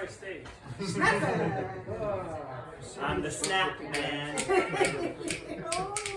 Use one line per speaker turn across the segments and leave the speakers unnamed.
my stage. I'm the snap man.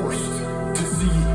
forced to see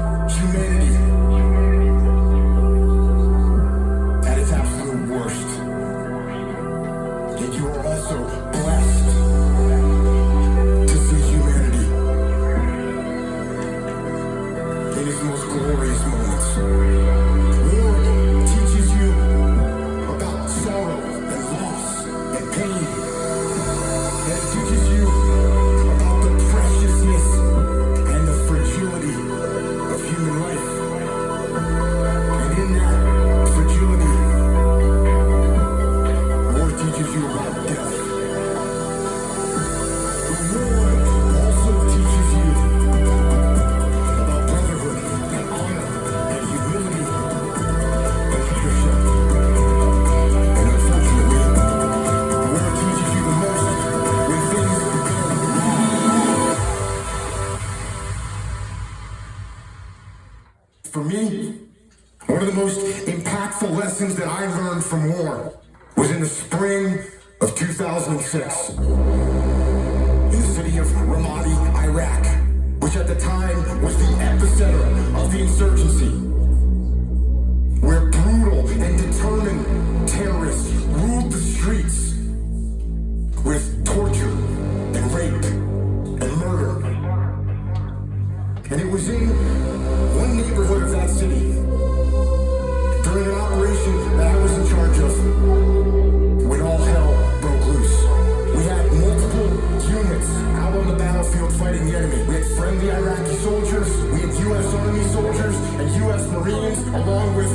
which at the time was the epicenter of the insurgency. Where brutal and determined terrorists ruled the streets U.S. Army soldiers and U.S. Marines, along with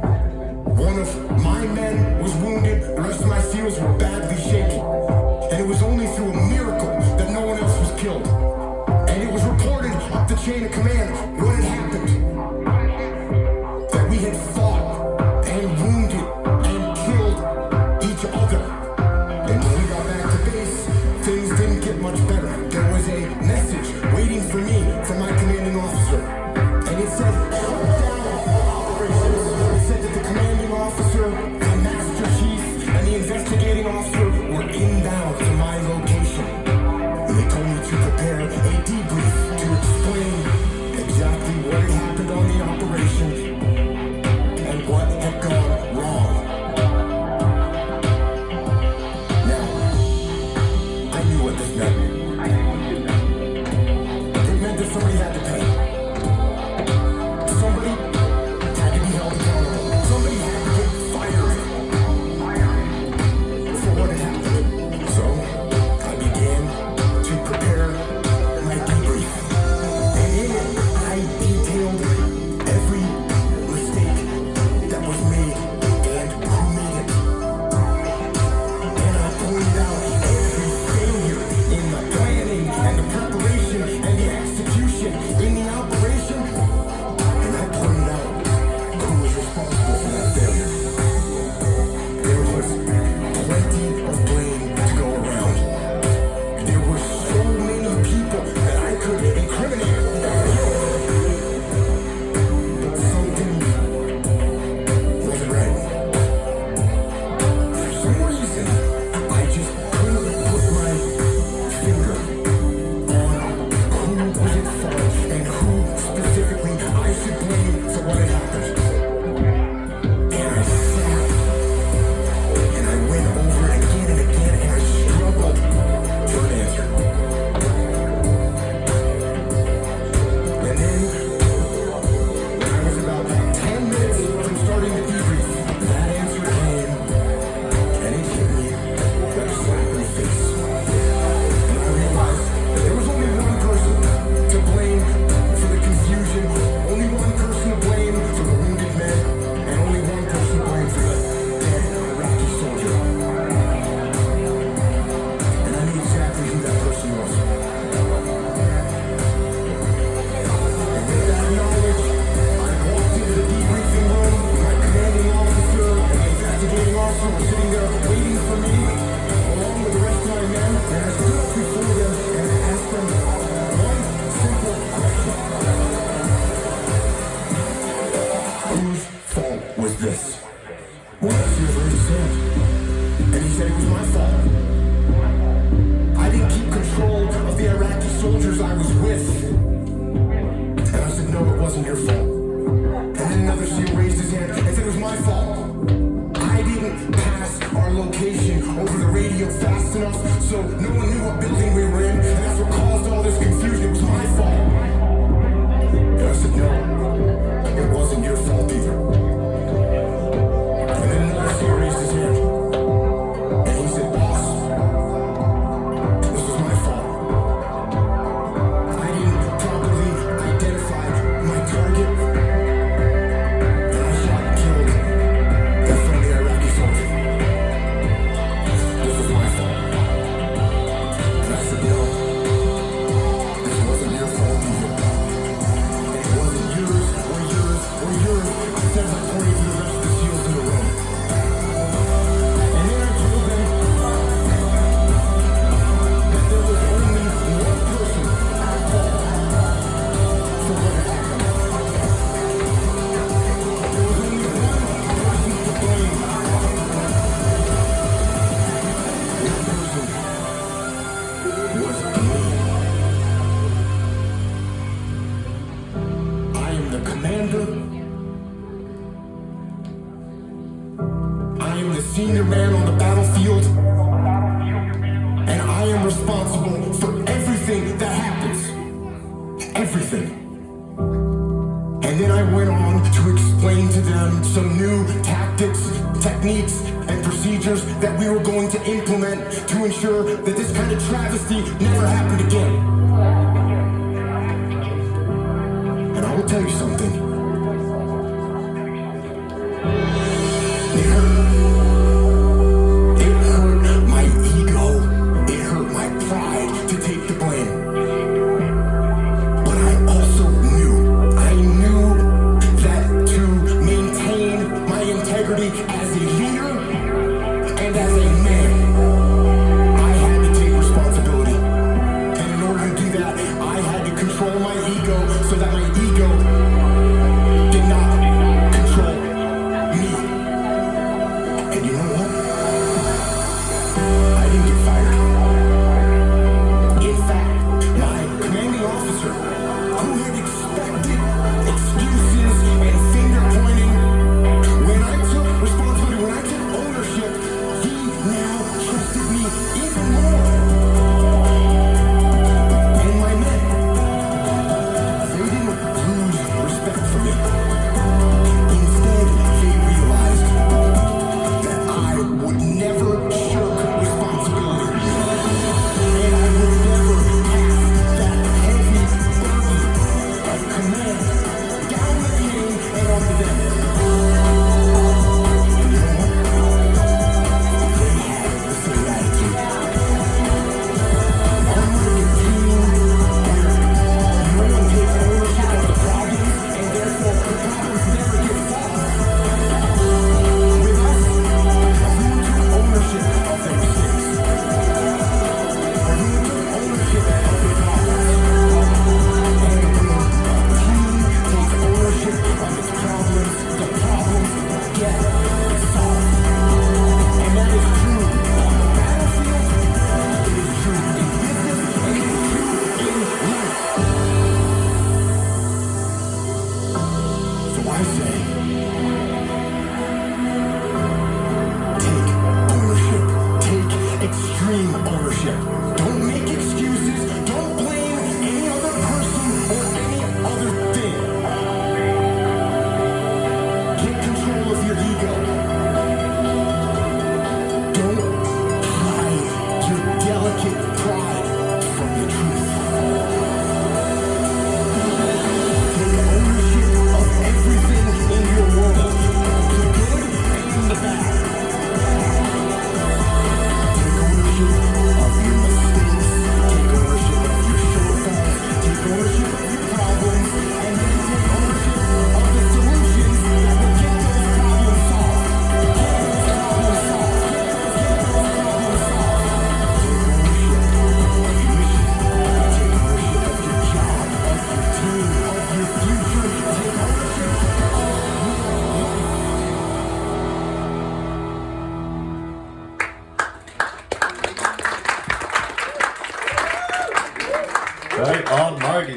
One of my men was wounded, the rest of my SEALs were badly shaken. And it was only through a miracle that no one else was killed. And it was reported up the chain of command what had happened. location over the radio fast enough so no one knew what building we were in, and that's what caused all this confusion. It was my fault. And I said, no, it wasn't your fault either. senior man on the battlefield, and I am responsible for everything that happens. Everything. And then I went on to explain to them some new tactics, techniques, and procedures that we were going to implement to ensure that this kind of travesty never happened again. And I will tell you something.